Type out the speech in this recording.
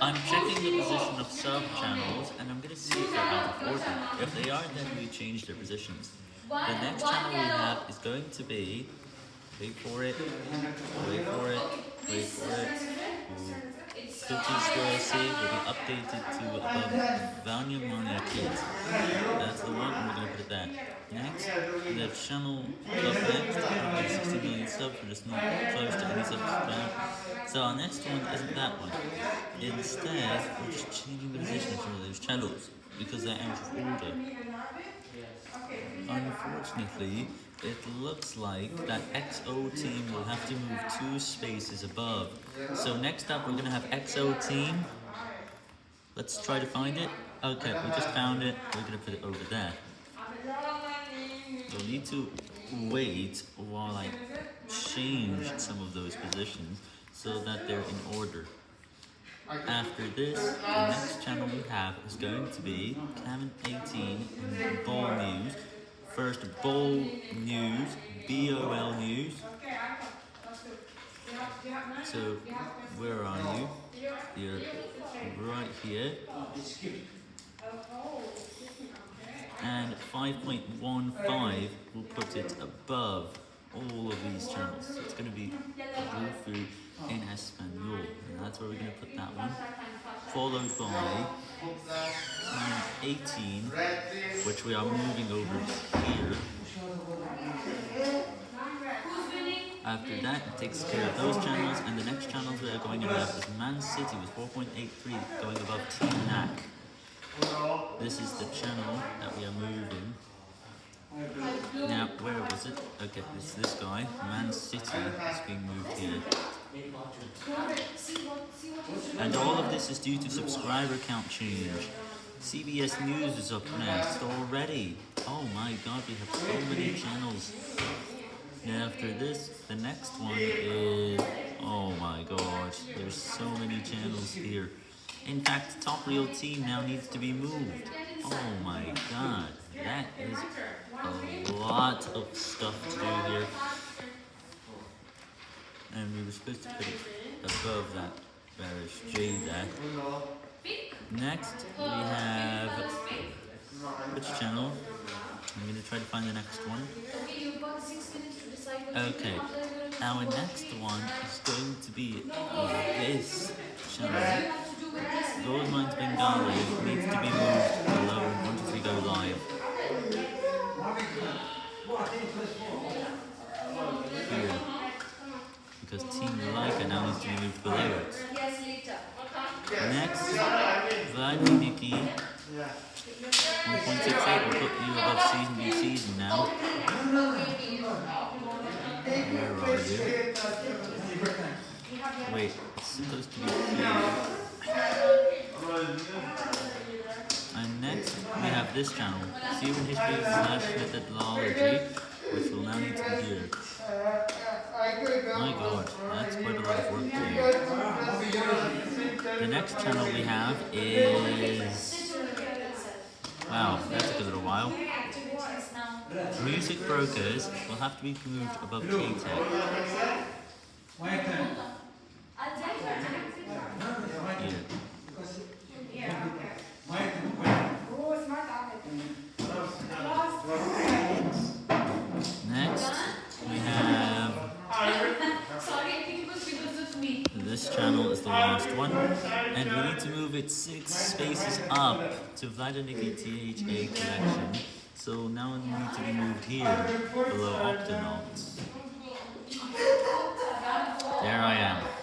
I'm checking the position of sub-channels, and I'm going to see if they're out of order. If they are, then we change their positions. The next channel we have is going to be, wait for it, wait for it, wait for it, Cookie Squirrel C will be updated to above Vania Mania Kids. That's the one, and we're going to put there. Next, the channel up next, 160 million subs, we're just not So our next one isn't that one. Instead, we're just changing the position of some of those channels, because they're out of order. Unfortunately, it looks like that XO team will have to move two spaces above. So next up, we're going to have XO team. Let's try to find it. Okay, we just found it. We're going to put it over there. You'll need to wait while I change some of those positions so that they're in order. After this, the next channel we have is going to be Canon 18 and BOL News. First, BOL News, B-O-L News. So, where are you? You're right here. And 5.15 will put it above all of these channels. So it's going to be Rufu in Espanol. And that's where we're going to put that one. Followed by um, 18, which we are moving over here. After that, it takes care of those channels, and the next channels we are going to have is Man City with 4.83 going above Team Naach. This is the channel that we are moving. Now, where was it? Okay, it's this guy. Man City is being moved here. And all of this is due to subscriber count change. CBS News is up next already. Oh my god, we have so many channels. Now after this, the next one is... Oh my god, there's so many channels here. In fact, Top Real Team now needs to be moved. Oh my god, that is a lot of stuff to do here. And we were supposed to put it above that bearish J there. Next, we have... Which channel? I'm going to try to find the next one. Okay, our next one is going to be this channel. Gold Mines Bengali needs to be moved below once we go live. Here. Because Team Leica now needs to be moved below it. Next, Vlad and Niki 1.68 will put you above season B season now. Where are you? Wait, it's supposed to be here. And next, we have this channel, Human History slash Methodology, which will now need to be here. My god, that's quite a lot of work to do. The next channel we have is... Wow, that took a little while. Music Brokers will have to be moved above K-Tech. Next, this channel is the last one, and we need to move it six spaces up to Vladimir THA collection. So now it needs to be moved here, below Octonauts.